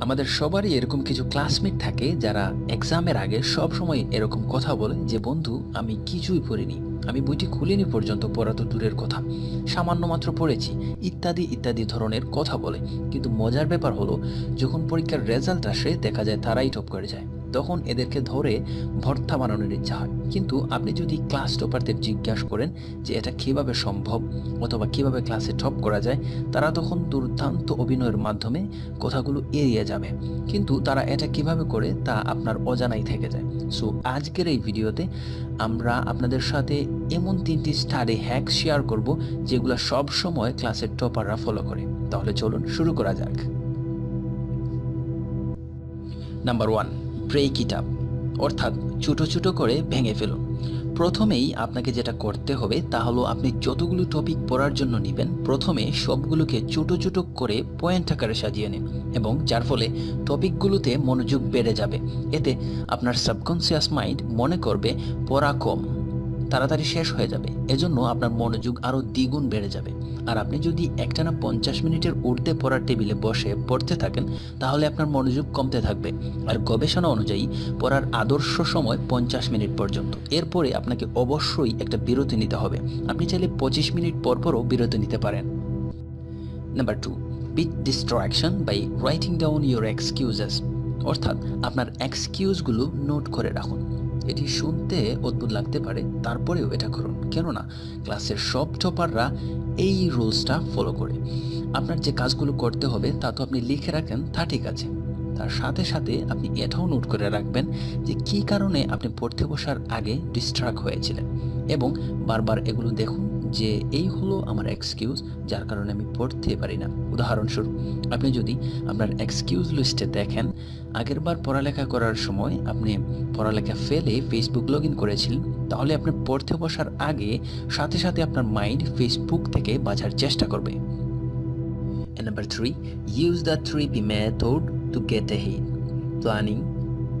আমাদের সবারই এরকম কিছু ক্লাসমেট থাকে যারা এক্সামের আগে সব সময় এরকম কথা বলে যে, বন্ধু, আমি কিছুই পড়িনি। আমি বইটি খুলিনি পর্যন্ত, পড়া তো দূরের কথা। সামান্য মাত্র পড়েছি। ইত্যাদি ইত্যাদি ধরনের কথা বলে। কিন্তু মজার ব্যাপার হলো, যখন পরীক্ষার রেজাল্ট আসে, দেখা যায় তারাই টপ করে যায়। তখন এদেরকে ধরে ভর্তা বানানোর ইচ্ছা হয়। কিন্তু আপনি যদি ক্লাস টপারদের জিজ্ঞাসা করেন যে এটা কীভাবে সম্ভব অথবা কীভাবে ক্লাসে টপ করা যায়, তারা তখন দুর্দান্ত অভিনয়ের মাধ্যমে কথাগুলো এড়িয়ে যাবে। কিন্তু তারা এটা কীভাবে করে তা আপনার অজানাই থেকে যায়। সো আজকের এই ভিডিওতে আমরা আপনাদের সাথে এমন তিনটি স্টাডি হ্যাক শেয়ার করব যেগুলো সব সময় ক্লাসের টপাররা ফলো করে। তাহলে চলুন শুরু করা যাক। নাম্বার ওয়ান ব্রেক কিটাপ অর্থাৎ ছোটো ছোটো করে ভেঙে ফেলুন প্রথমেই আপনাকে যেটা করতে হবে তা হলো আপনি যতগুলো টপিক পড়ার জন্য নেবেন, প্রথমে সবগুলোকে ছোটো ছোটো করে পয়েন্ট আকারে সাজিয়ে নিন এবং যার ফলে টপিকগুলোতে মনোযোগ বেড়ে যাবে। এতে আপনার সাবকনসিয়াস মাইন্ড মনে করবে, পড়া কম। তাড়াতাড়ি শেষ হয়ে যাবে। এজন্য আপনার মনোযোগ আরও দ্বিগুণ বেড়ে যাবে। আর আপনি যদি একটানা পঞ্চাশ মিনিটের উর্ধে পড়ার টেবিলে বসে পড়তে থাকেন, তাহলে আপনার মনোযোগ কমতে থাকবে। আর গবেষণা অনুযায়ী, পড়ার আদর্শ সময় পঞ্চাশ মিনিট পর্যন্ত। এরপরে আপনাকে অবশ্যই একটা বিরতি নিতে হবে। আপনি চাইলে পঁচিশ মিনিট পর পরও বিরতি নিতে পারেন। Number two, beat distraction by writing down your excuses. অর্থাৎ, আপনার এক্সকিউজগুলো নোট করে রাখুন। এটি শুনতে অদ্ভুত লাগতে পারে, তারপরেও এটা করুন। কেননা, ক্লাসের সব টপাররা এই রুলসটা ফলো করে। আপনার যে কাজগুলো করতে হবে, তা তো আপনি লিখে রাখেন, তা ঠিক আছে। তার সাথে সাথে আপনি এটাও নোট করে রাখবেন যে কি কারণে আপনি পড়তে বসার আগে ডিস্ট্রাক্ট হয়েছিলেন। এবং বারবার এগুলো দেখুন যে এই হলো আমার এক্সকিউজ যার কারণে আমি পড়তে পারি না। উদাহরণস্বরূপ, আপনি যদি আপনার এক্সকিউজ লিস্টে দেখেন আগেরবার পড়ালেখা করার সময় আপনি পড়ালেখা ফেলে ফেসবুক লগ ইন করেছিলেন, তাহলে আপনি পড়তে বসার আগে সাথে সাথে আপনার মাইন্ড ফেসবুক থেকে বাঁচার চেষ্টা করবে। Number three use the three P method to get a hit planning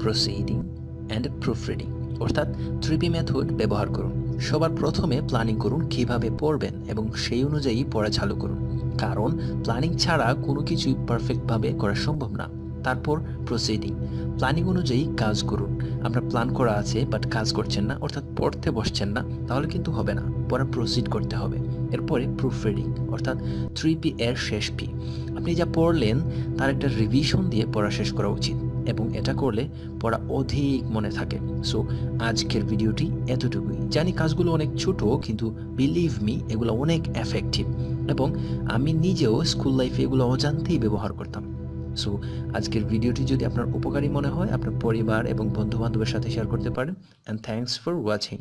proceeding and proof reading অর্থাৎ থ্রি পি মেথড ব্যবহার করুন। সবার প্রথমে প্ল্যানিং করুন কীভাবে পড়বেন এবং সেই অনুযায়ী পড়া চালু করুন। কারণ প্ল্যানিং ছাড়া কোনো কিছুই পারফেক্টভাবে করা সম্ভব না। তারপর প্রসিডিং প্ল্যানিং অনুযায়ী কাজ করুন। আপনার প্ল্যান করা আছে বাট কাজ করছেন না, অর্থাৎ পড়তে বসছেন না, তাহলে কিন্তু হবে না। পরে প্রসিড করতে হবে। এরপরে প্রুফ রিডিং অর্থাৎ থ্রি পি এর শেষ পি আপনি যা পড়লেন, তার একটা রিভিশন দিয়ে পড়া শেষ করা উচিত। এবং এটা করলে পড়া অধিক মনে থাকে। সো আজকের ভিডিওটি এতটুকুই। জানি কাজগুলো অনেক ছোট, কিন্তু বিলিভ মি এগুলো অনেক এফেক্টিভ এবং আমি নিজেও স্কুল লাইফে এগুলো অজান্তেই ব্যবহার করতাম। সো আজকের ভিডিওটি যদি আপনার উপকারী মনে হয়, আপনার পরিবার এবং বন্ধুবান্ধবের সাথে শেয়ার করতে পারেন। And thanks for watching